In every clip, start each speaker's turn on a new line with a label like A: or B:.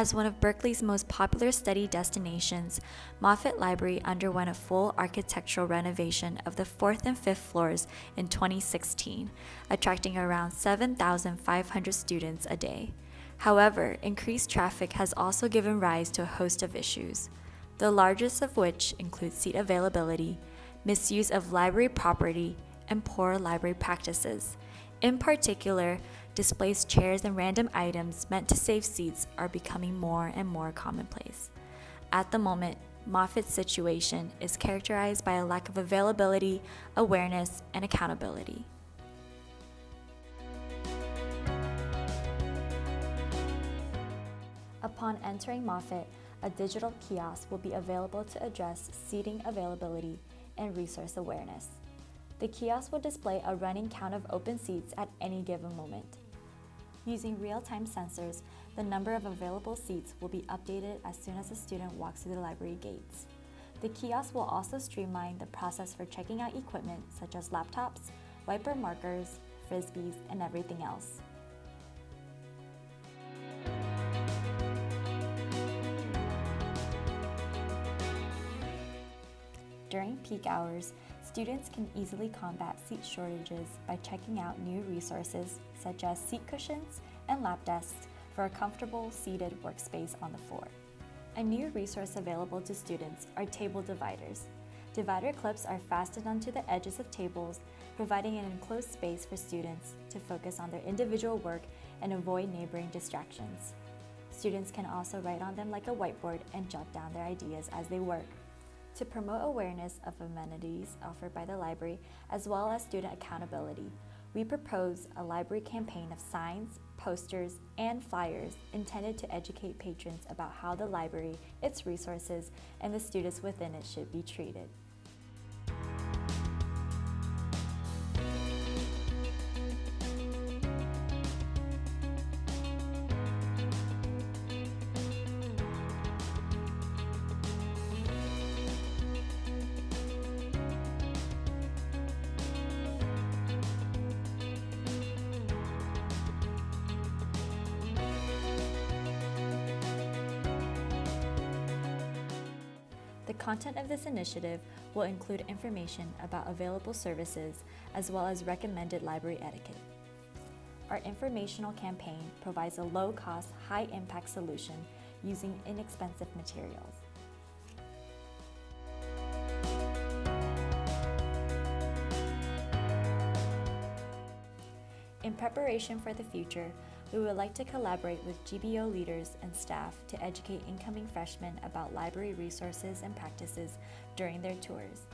A: As one of Berkeley's most popular study destinations, Moffitt Library underwent a full architectural renovation of the fourth and fifth floors in 2016, attracting around 7,500 students a day. However, increased traffic has also given rise to a host of issues, the largest of which include seat availability, misuse of library property, and poor library practices. In particular, displaced chairs and random items meant to save seats are becoming more and more commonplace. At the moment, Moffitt's situation is characterized by a lack of availability, awareness, and accountability. Upon entering Moffitt, a digital kiosk will be available to address seating availability and resource awareness. The kiosk will display a running count of open seats at any given moment. Using real-time sensors, the number of available seats will be updated as soon as a student walks through the library gates. The kiosk will also streamline the process for checking out equipment such as laptops, wiper markers, frisbees, and everything else. During peak hours, students can easily combat seat shortages by checking out new resources such as seat cushions and lap desks for a comfortable seated workspace on the floor. A new resource available to students are table dividers. Divider clips are fastened onto the edges of tables, providing an enclosed space for students to focus on their individual work and avoid neighboring distractions. Students can also write on them like a whiteboard and jot down their ideas as they work. To promote awareness of amenities offered by the library, as well as student accountability, we propose a library campaign of signs, posters, and flyers intended to educate patrons about how the library, its resources, and the students within it should be treated. Content of this initiative will include information about available services as well as recommended library etiquette. Our informational campaign provides a low-cost, high-impact solution using inexpensive materials. In preparation for the future, we would like to collaborate with GBO leaders and staff to educate incoming freshmen about library resources and practices during their tours.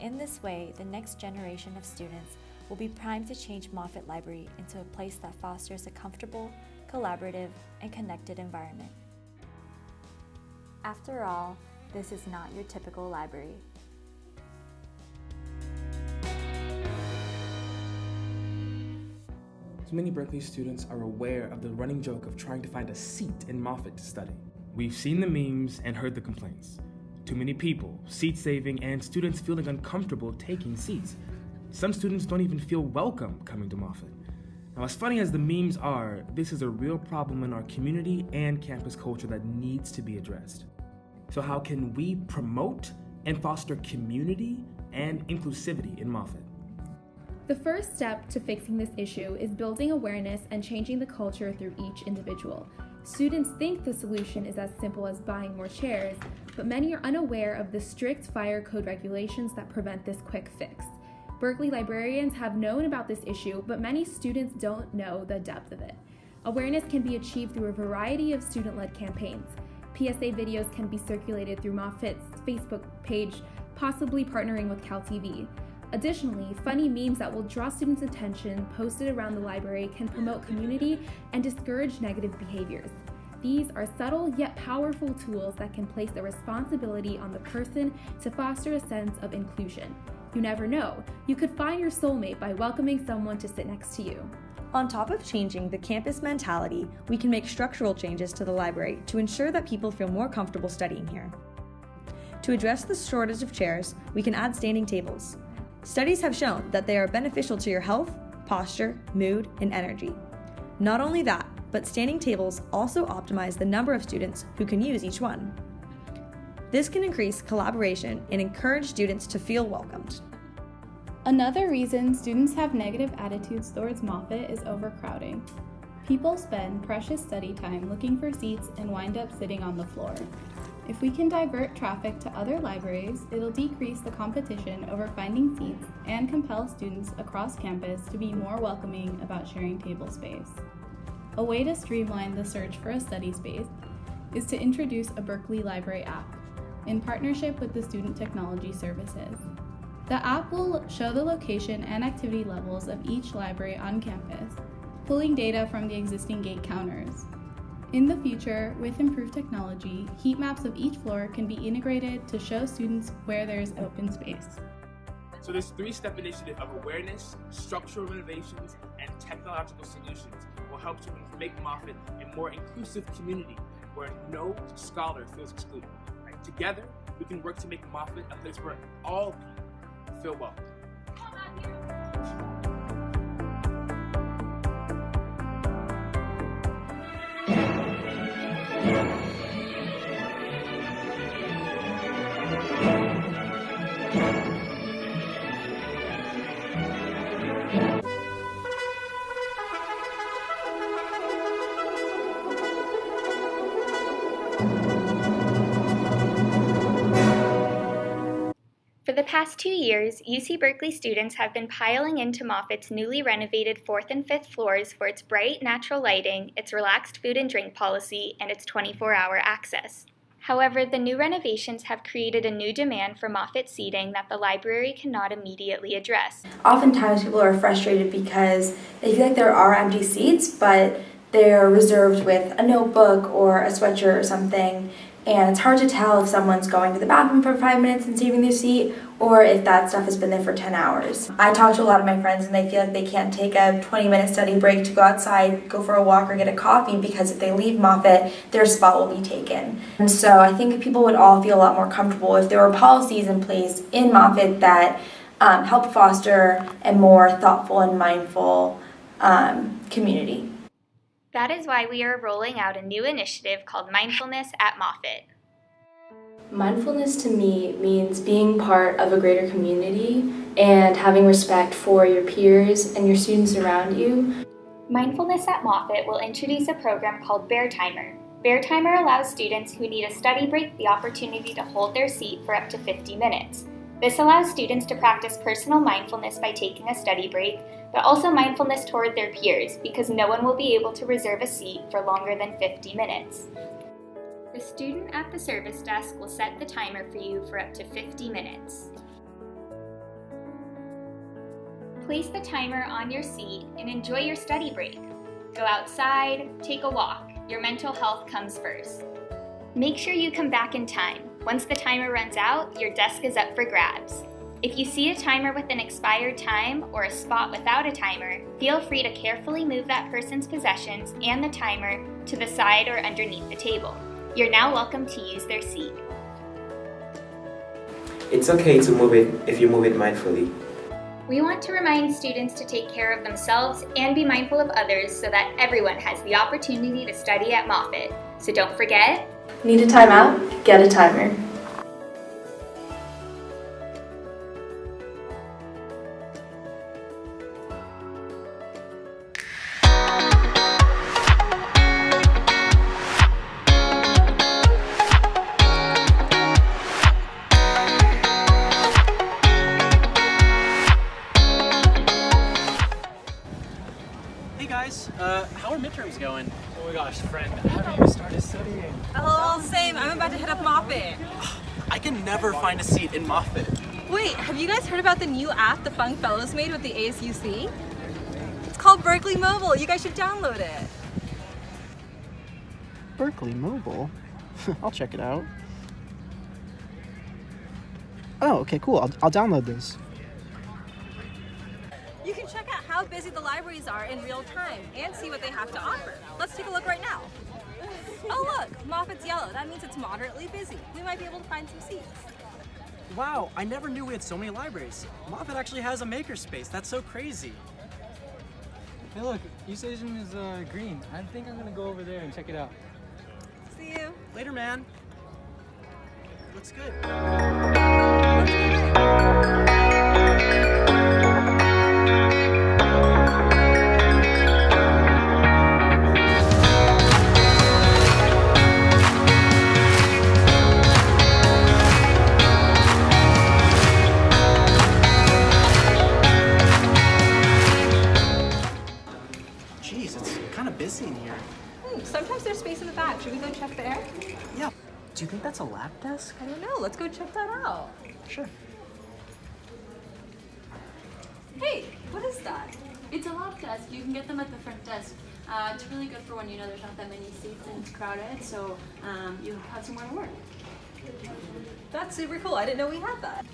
A: In this way, the next generation of students will be primed to change Moffitt Library into a place that fosters a comfortable, collaborative, and connected environment. After all, this is not your typical library.
B: Many Berkeley students are aware of the running joke of trying to find a seat in Moffitt to study. We've seen the memes and heard the complaints. Too many people, seat saving, and students feeling uncomfortable taking seats. Some students don't even feel welcome coming to Moffitt. Now, as funny as the memes are, this is a real problem in our community and campus culture that needs to be addressed. So how can we promote and foster community and inclusivity in Moffitt?
C: The first step to fixing this issue is building awareness and changing the culture through each individual. Students think the solution is as simple as buying more chairs, but many are unaware of the strict fire code regulations that prevent this quick fix. Berkeley librarians have known about this issue, but many students don't know the depth of it. Awareness can be achieved through a variety of student-led campaigns. PSA videos can be circulated through Moffitt's Facebook page, possibly partnering with CalTV. Additionally, funny memes that will draw students' attention posted around the library can promote community and discourage negative behaviors. These are subtle yet powerful tools that can place the responsibility on the person to foster a sense of inclusion. You never know, you could find your soulmate by welcoming someone to sit next to you.
D: On top of changing the campus mentality, we can make structural changes to the library to ensure that people feel more comfortable studying here. To address the shortage of chairs, we can add standing tables. Studies have shown that they are beneficial to your health, posture, mood, and energy. Not only that, but standing tables also optimize the number of students who can use each one. This can increase collaboration and encourage students to feel welcomed.
E: Another reason students have negative attitudes towards Moffitt is overcrowding. People spend precious study time looking for seats and wind up sitting on the floor. If we can divert traffic to other libraries, it'll decrease the competition over finding seats and compel students across campus to be more welcoming about sharing table space. A way to streamline the search for a study space is to introduce a Berkeley Library app in partnership with the Student Technology Services. The app will show the location and activity levels of each library on campus, pulling data from the existing gate counters. In the future, with improved technology, heat maps of each floor can be integrated to show students where there is open space.
B: So this three-step initiative of awareness, structural renovations, and technological solutions will help to make Moffitt a more inclusive community where no scholar feels excluded. Together, we can work to make Moffitt a place where all people feel welcome.
F: Past two years, UC Berkeley students have been piling into Moffitt's newly renovated fourth and fifth floors for its bright, natural lighting, its relaxed food and drink policy, and its 24 hour access. However, the new renovations have created a new demand for Moffitt seating that the library cannot immediately address.
G: Oftentimes, people are frustrated because they feel like there are empty seats, but they're reserved with a notebook or a sweatshirt or something, and it's hard to tell if someone's going to the bathroom for five minutes and saving their seat or if that stuff has been there for 10 hours. I talk to a lot of my friends and they feel like they can't take a 20 minute study break to go outside, go for a walk, or get a coffee because if they leave Moffitt, their spot will be taken. And so I think people would all feel a lot more comfortable if there were policies in place in Moffitt that um, help foster a more thoughtful and mindful um, community.
F: That is why we are rolling out a new initiative called Mindfulness at Moffitt.
G: Mindfulness to me means being part of a greater community and having respect for your peers and your students around you.
F: Mindfulness at Moffitt will introduce a program called Bear Timer. Bear Timer allows students who need a study break the opportunity to hold their seat for up to 50 minutes. This allows students to practice personal mindfulness by taking a study break, but also mindfulness toward their peers because no one will be able to reserve a seat for longer than 50 minutes. The student at the service desk will set the timer for you for up to 50 minutes. Place the timer on your seat and enjoy your study break. Go outside, take a walk. Your mental health comes first. Make sure you come back in time. Once the timer runs out, your desk is up for grabs. If you see a timer with an expired time or a spot without a timer, feel free to carefully move that person's possessions and the timer to the side or underneath the table. You're now welcome to use their seat.
H: It's okay to move it if you move it mindfully.
F: We want to remind students to take care of themselves and be mindful of others so that everyone has the opportunity to study at Moffitt. So don't forget,
G: Need a timeout? Get a timer.
I: Have you
J: guys heard about the new app the Funk Fellows made with the ASUC? It's called Berkeley Mobile. You guys should download it.
K: Berkeley Mobile? I'll check it out. Oh, okay, cool. I'll, I'll download this.
J: You can check out how busy the libraries are in real time and see what they have to offer. Let's take a look right now. Oh look, Moffitt's yellow. That means it's moderately busy. We might be able to find some seats.
I: Wow, I never knew we had so many libraries. Moffitt actually has a makerspace. That's so crazy. Hey look, East Asian is uh, green. I think I'm gonna go over there and check it out.
J: See you.
I: Later, man. Looks good.
K: Lab desk?
J: I don't know. Let's go check that out.
K: Sure.
J: Hey, what is that?
L: It's a lab desk. You can get them at the front desk. Uh, it's really good for when you know there's not that many seats and it's crowded, so um, you have somewhere to work.
J: That's super cool. I didn't know we had that.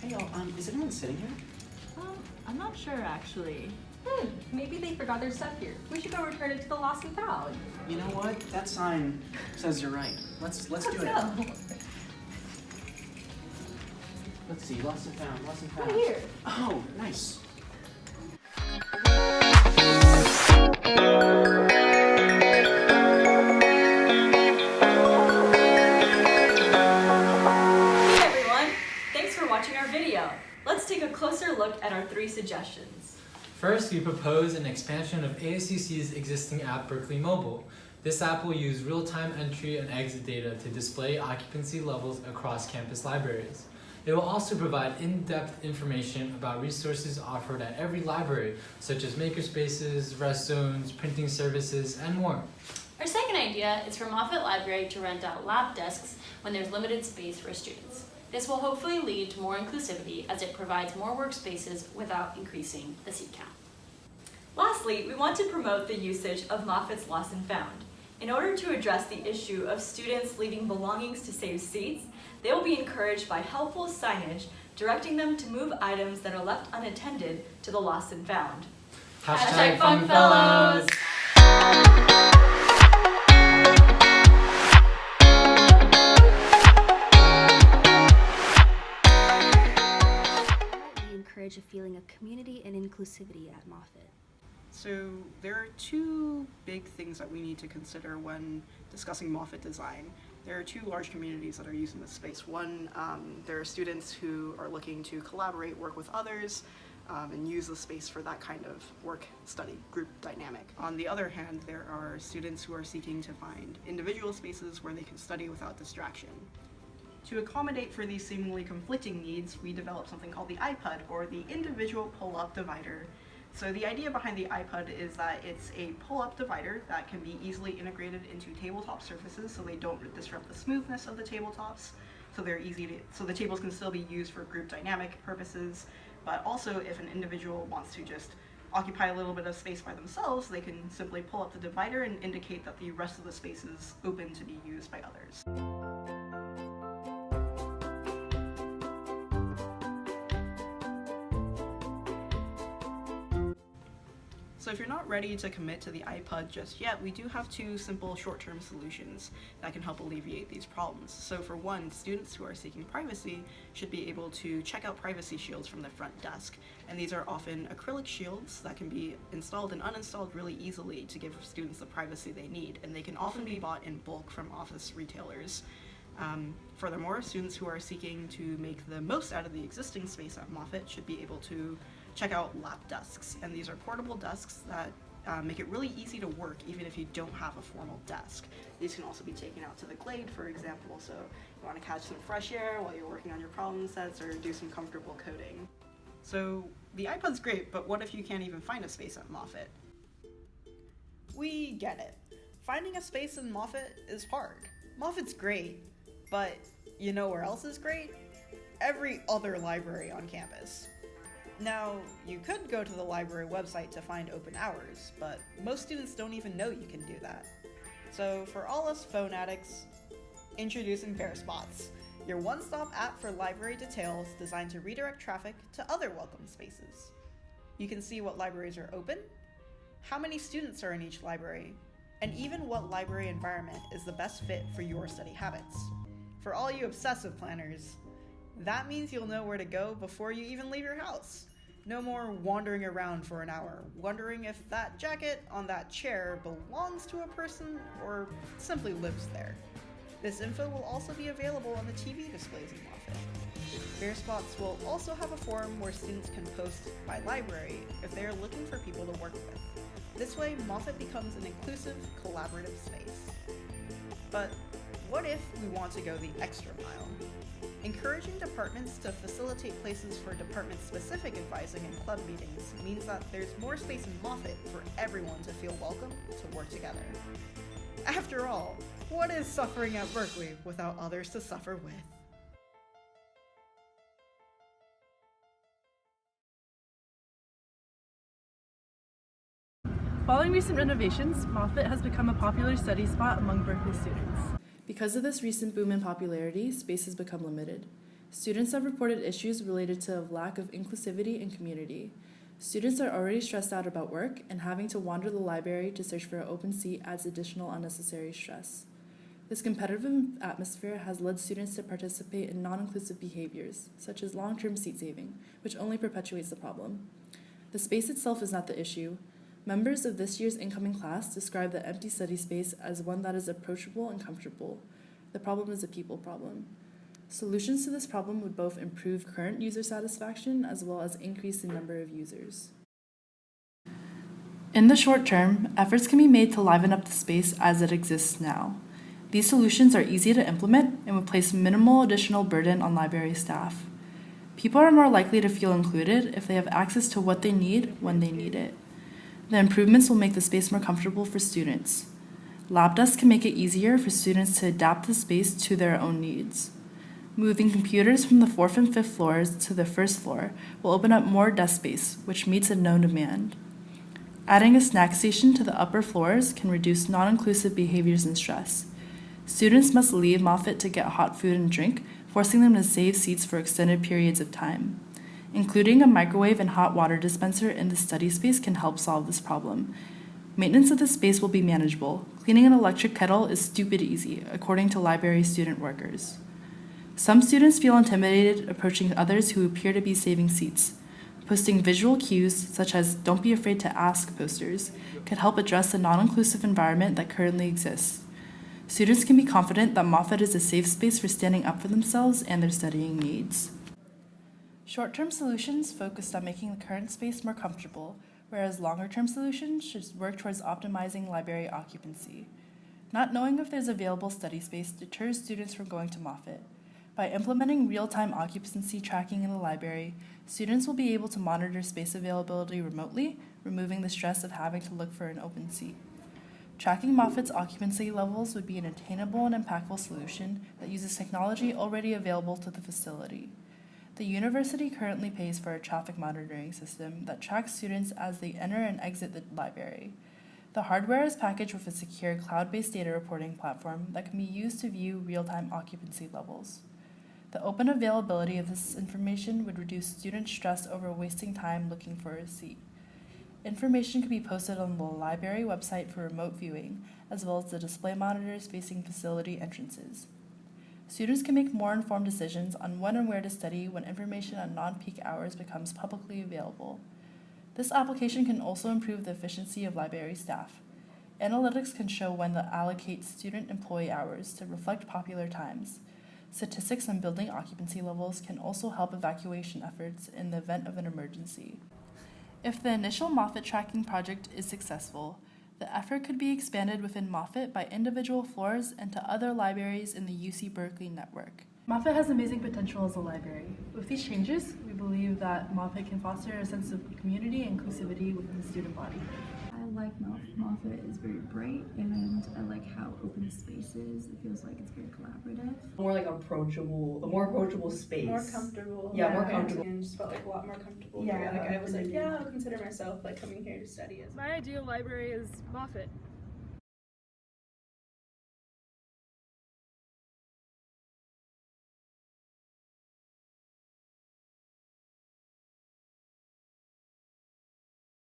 K: Hey, y'all, um, is anyone sitting here?
J: Um, I'm not sure actually. Hmm, maybe they forgot their stuff here. We should go return it to the lost and found.
K: You know what? That sign says you're right. Let's let's do it. Let's see. Lost and found. Lost and found.
J: Right here.
K: Oh, nice.
D: Hey everyone! Thanks for watching our video. Let's take a closer look at our three suggestions.
M: First, we propose an expansion of ASUC's existing app, Berkeley Mobile. This app will use real-time entry and exit data to display occupancy levels across campus libraries. It will also provide in-depth information about resources offered at every library, such as makerspaces, rest zones, printing services, and more.
L: Our second idea is for Moffitt Library to rent out lab desks when there's limited space for students. This will hopefully lead to more inclusivity as it provides more workspaces without increasing the seat count.
D: Lastly, we want to promote the usage of Moffitt's Lost and Found. In order to address the issue of students leaving belongings to save seats, they will be encouraged by helpful signage directing them to move items that are left unattended to the Lost and Found.
M: Hashtag Fun Fellows!
N: Encourage a feeling of community and inclusivity at Moffitt.
O: So there are two big things that we need to consider when discussing Moffitt design. There are two large communities that are using this space. One, um, there are students who are looking to collaborate, work with others, um, and use the space for that kind of work study group dynamic. On the other hand, there are students who are seeking to find individual spaces where they can study without distraction. To accommodate for these seemingly conflicting needs, we developed something called the iPud, or the Individual Pull-Up Divider. So the idea behind the iPud is that it's a pull-up divider that can be easily integrated into tabletop surfaces so they don't disrupt the smoothness of the tabletops. So they're easy to, so the tables can still be used for group dynamic purposes, but also if an individual wants to just occupy a little bit of space by themselves, they can simply pull up the divider and indicate that the rest of the space is open to be used by others. So if you're not ready to commit to the iPud just yet, we do have two simple short-term solutions that can help alleviate these problems. So for one, students who are seeking privacy should be able to check out privacy shields from the front desk. And these are often acrylic shields that can be installed and uninstalled really easily to give students the privacy they need. And they can often be bought in bulk from office retailers. Um, furthermore, students who are seeking to make the most out of the existing space at Moffitt should be able to check out lap desks. And these are portable desks that uh, make it really easy to work even if you don't have a formal desk. These can also be taken out to the glade, for example, so you want to catch some fresh air while you're working on your problem sets or do some comfortable coding. So the iPud's great, but what if you can't even find a space at Moffitt? We get it. Finding a space in Moffitt is hard. Moffitt's great, but you know where else is great? Every other library on campus. Now, you could go to the library website to find open hours, but most students don't even know you can do that. So, for all us phone addicts, introducing BearSpots, your one-stop app for library details designed to redirect traffic to other welcome spaces. You can see what libraries are open, how many students are in each library, and even what library environment is the best fit for your study habits. For all you obsessive planners, that means you'll know where to go before you even leave your house. No more wandering around for an hour, wondering if that jacket on that chair belongs to a person or simply lives there. This info will also be available on the TV displays in Moffitt. Bare Spots will also have a forum where students can post by library if they are looking for people to work with. This way, Moffitt becomes an inclusive, collaborative space. But what if we want to go the extra mile? Encouraging departments to facilitate places for department-specific advising and club meetings means that there's more space in Moffitt for everyone to feel welcome to work together. After all, what is suffering at Berkeley without others to suffer with?
P: Following recent renovations, Moffitt has become a popular study spot among Berkeley students.
Q: Because of this recent boom in popularity, space has become limited. Students have reported issues related to a lack of inclusivity and community. Students are already stressed out about work, and having to wander the library to search for an open seat adds additional unnecessary stress. This competitive atmosphere has led students to participate in non inclusive behaviors, such as long term seat saving, which only perpetuates the problem. The space itself is not the issue. Members of this year's incoming class describe the empty study space as one that is approachable and comfortable. The problem is a people problem. Solutions to this problem would both improve current user satisfaction as well as increase the number of users. In the short term, efforts can be made to liven up the space as it exists now. These solutions are easy to implement and would place minimal additional burden on library staff. People are more likely to feel included if they have access to what they need when they need it. The improvements will make the space more comfortable for students. Lab desks can make it easier for students to adapt the space to their own needs. Moving computers from the fourth and fifth floors to the first floor will open up more desk space, which meets a known demand. Adding a snack station to the upper floors can reduce non inclusive behaviors and stress. Students must leave Moffitt to get hot food and drink, forcing them to save seats for extended periods of time. Including a microwave and hot water dispenser in the study space can help solve this problem. Maintenance of the space will be manageable. Cleaning an electric kettle is stupid easy, according to library student workers. Some students feel intimidated approaching others who appear to be saving seats. Posting visual cues, such as Don't be afraid to ask posters, could help address the non inclusive environment that currently exists. Students can be confident that Moffitt is a safe space for standing up for themselves and their studying needs. Short term solutions focused on making the current space more comfortable, whereas longer term solutions should work towards optimizing library occupancy. Not knowing if there's available study space deters students from going to Moffitt. By implementing real time occupancy tracking in the library, students will be able to monitor space availability remotely, removing the stress of having to look for an open seat. Tracking Moffitt's occupancy levels would be an attainable and impactful solution that uses technology already available to the facility. The university currently pays for a traffic monitoring system that tracks students as they enter and exit the library. The hardware is packaged with a secure cloud based data reporting platform that can be used to view real time occupancy levels. The open availability of this information would reduce student stress over wasting time looking for a seat. Information can be posted on the library website for remote viewing, as well as the display monitors facing facility entrances. Students can make more informed decisions on when and where to study when information on non peak hours becomes publicly available. This application can also improve the efficiency of library staff. Analytics can show when to allocate student employee hours to reflect popular times. Statistics on building occupancy levels can also help evacuation efforts in the event of an emergency. If the initial Moffitt tracking project is successful, the effort could be expanded within Moffitt by individual floors and to other libraries in the UC Berkeley network.
P: Moffitt has amazing potential as a library. With these changes, we believe that Moffitt can foster a sense of community and inclusivity within the student body.
R: I like Moff- Moffitt. It's very bright, and I like how open the space is. It feels like it's very collaborative.
S: More like approachable, a more approachable space.
T: More comfortable.
S: Yeah, more comfortable.
T: And just felt like a lot more comfortable.
S: Yeah,
T: here. Like I was like, yeah, I'll consider myself like coming here to study
U: My ideal library is Moffitt.